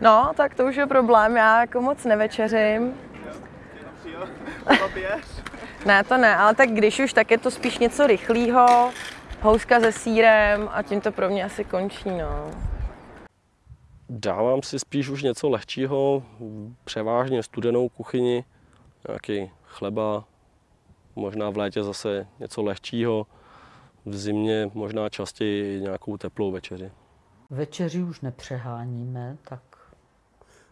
No, tak to už je problém, já jako moc nevečeřím. ne, to ne, ale tak když už, tak je to spíš něco rychlého, houska se sírem a tím to pro mě asi končí, no. Dávám si spíš už něco lehčího, převážně studenou kuchyni, nějaký chleba, možná v létě zase něco lehčího, v zimě možná častěji nějakou teplou večeři. Večeři už nepřeháníme, tak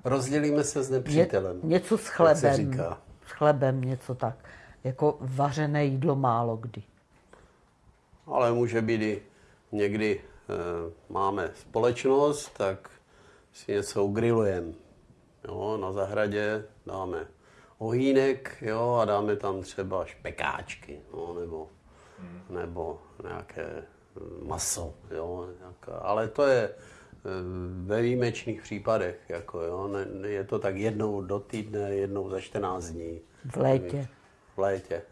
Rozdělíme se s nepřítelem. Ně, něco s jak se chlebem. říká. S chlebem něco tak. Jako vařené jídlo málo kdy. Ale může být i někdy e, máme společnost, tak si něco ugrilujeme. Jo, na zahradě dáme ohýnek jo, a dáme tam třeba špekáčky no, nebo, nebo nějaké mm, maso. Jo, nějaká, ale to je ve výjimečných případech. Jako, jo, ne, ne- je to tak jednou do týdne, jednou za 14 dní. V létě. V létě.